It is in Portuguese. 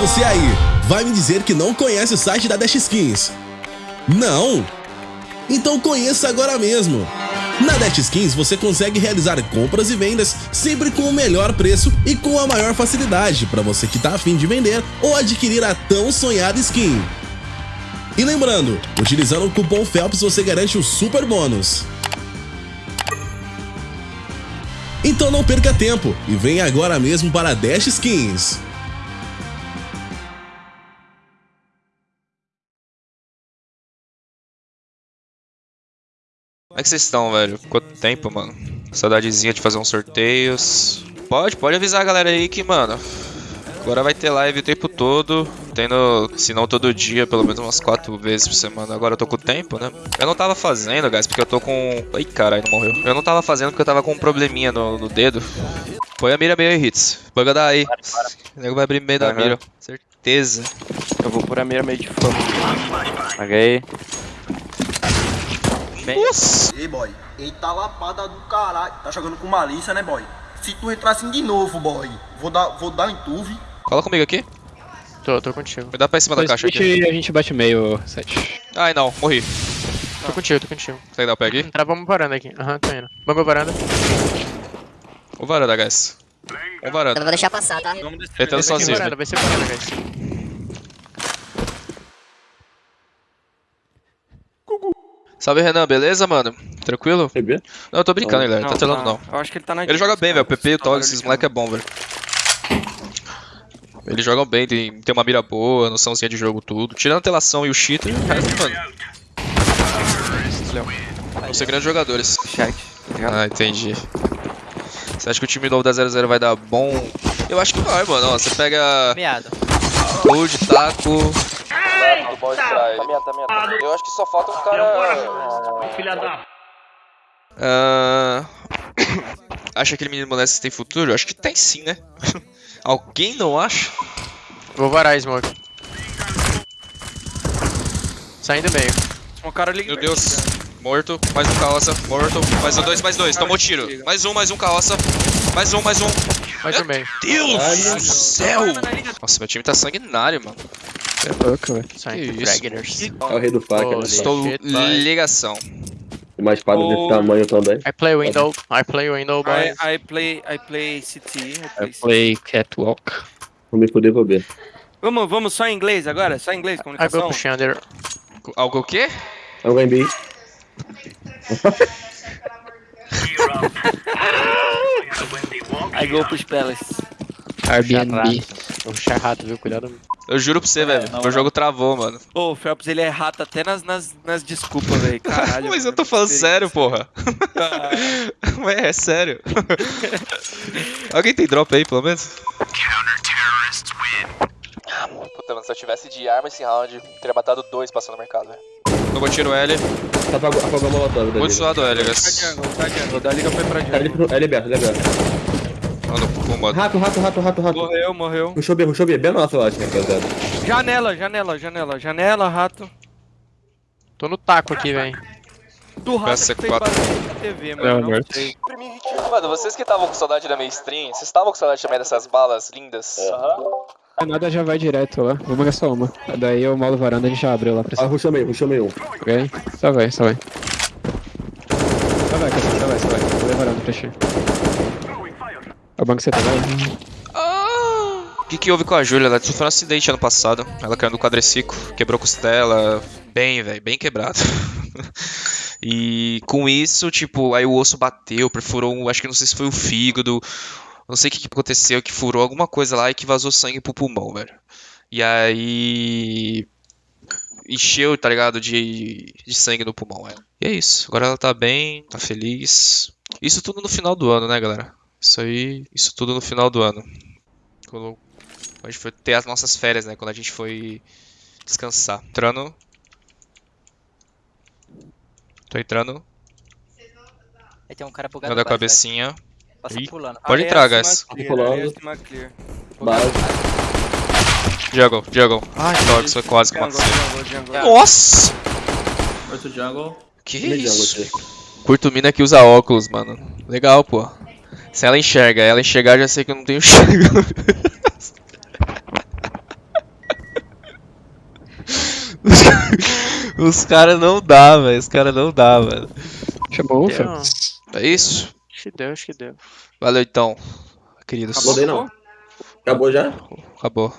você aí, vai me dizer que não conhece o site da Dash Skins? Não? Então conheça agora mesmo! Na Dash Skins você consegue realizar compras e vendas sempre com o melhor preço e com a maior facilidade para você que tá afim de vender ou adquirir a tão sonhada skin. E lembrando, utilizando o cupom FELPS você garante o super bônus. Então não perca tempo e venha agora mesmo para a Dash Skins. Como é que vocês estão, velho? Quanto tempo, mano? Saudadezinha de fazer uns sorteios. Pode, pode avisar a galera aí que, mano, agora vai ter live o tempo todo. Tendo, se não todo dia, pelo menos umas quatro vezes por semana. Agora eu tô com tempo, né? Eu não tava fazendo, guys, porque eu tô com... Ai, caralho, não morreu. Eu não tava fazendo porque eu tava com um probleminha no, no dedo. Põe a mira meio aí, hits. Buga daí. O nego vai abrir meio da Aham. mira. Certeza. Eu vou por a mira meio de fogo. Paguei. Nossa! Ei, boy, eita lapada do caralho. Tá jogando com malícia, né, boy? Se tu entrar assim de novo, boy, vou dar, vou dar em tu, vi. Cola comigo aqui. Tô, tô contigo. Me dá pra cima da caixa aqui. a gente bate meio, 7. Ai, não. Morri. Tô contigo, tô contigo. Consegue dar o pé aqui? Entrar, vamos varanda aqui. Aham, tô indo. Vamos varanda. O varanda, guys. O Eu varanda. não vou deixar passar, tá? Tentando Vai ser sozinho. varanda, vai ser varanda, guys. Salve, Renan, beleza, mano? Tranquilo? Não, eu tô brincando, galera. Tá telando, não. Eu acho que ele tá na Ele joga bem, velho. O PP e o Tog, Tog, esses moleque é bom, velho. Eles jogam bem, tem, tem uma mira boa, noçãozinha de jogo, tudo. Tirando a telação e o cheater, o resto, mano. Vão ser grandes jogadores. Chat. tá? Ah, entendi. Você acha que o time novo da 00 vai dar bom? Eu acho que vai, mano. Ó, você pega Meado. Gold, Taco. Do ball strike. Eu acho que só falta um cara. Filha da Ah, Acha que aquele menino moleque tem futuro? Eu acho que tem sim, né? Alguém não acha? Vou varar smoke. Saindo meio. Um cara liga. Meu Deus. Morto, mais um carroça, morto, mais um, dois, mais dois, tomou tiro. Mais um, mais um carroça, mais um, mais um. Mais um meio. Deus do céu! Nossa, meu time tá sanguinário, mano. É louco, velho. É o rei do faca, né? Estou shit, ligação. Tem uma espada Oh. desse tamanho também. I play window. I play window, boys. I, I play, I play CT. I play I play catwalk. Vou me vou ver. Vamos, vamos só em inglês agora? Só em inglês, I go comunicação? push under. Algo o quê? Alguém bem. I go pros Palace. Airbnb. Vou puxar rato, viu? Cuidado. Eu juro pra você, velho. Meu jogo travou, mano. Ô, o Phelps ele é rato até nas, nas, nas desculpas, velho. Caralho. Mas eu tô falando sério, porra. Ah, Ué, é sério. Alguém tem drop aí, pelo menos? Puta, mano, se eu tivesse de arma esse round, teria matado dois passando no mercado, velho. Tomou tiro L, Tá apagou, apagou a molotov da muito liga. suado L, Tá guys. jungle, tá jungle. Da liga foi pra Tá, jungle. é liberto, é liberto. Mano. Rato, rato, rato, rato, rato. Morreu, morreu. Ruxou B, ruxou B. Bem nossa, eu acho, né, rapaziada. Janela, janela, janela. Janela, rato. Tô no taco aqui, velho. Do rato Peça que fez quatro. barulho na TV, Não, mano. Não sei. Mano, vocês que estavam com saudade da minha stream, vocês estavam com saudade também dessas balas lindas? Nada já vai direto lá. Vamos gastar uma. Daí eu molo varanda e a gente já abriu lá pra Ah, ruxou meio, ruxou meio um. Ok? Só vai, só vai. Só vai, só vai, só vai. Vou levar varanda pra ti. É o tá, vai. O que, que houve com a Júlia? Ela sofreu um acidente ano passado. Ela caiu no quadriciclo, quebrou costela. Bem, velho, bem quebrado. e com isso, tipo, aí o osso bateu, perfurou, acho que não sei se foi o fígado. Não sei o que, que aconteceu, que furou alguma coisa lá e que vazou sangue pro pulmão, velho. E aí. Encheu, tá ligado? De, de sangue no pulmão, velho. E é isso. Agora ela tá bem, tá feliz. Isso tudo no final do ano, né, galera? Isso aí, isso tudo no final do ano. Quando a gente foi ter as nossas férias, né? Quando a gente foi descansar. Entrando. Tô entrando. Aí tem um cara bugado Dando a cabecinha. Passa Ih, pulando. Pode entrar, guys. Pulando. Jungle, jungle. Ai, Dogs, foi quase que matei. Nossa! Outro jungle. Que jungle isso? Curto mina que usa óculos, mano. Legal, pô. Se ela enxerga, ela enxergar, já sei que eu não tenho. Os caras não dá, velho. Os caras não dá, velho. Chamou, Félix. É isso? Acho que deu, acho que deu. Valeu então, queridos. Acabou daí não. Acabou já? Acabou.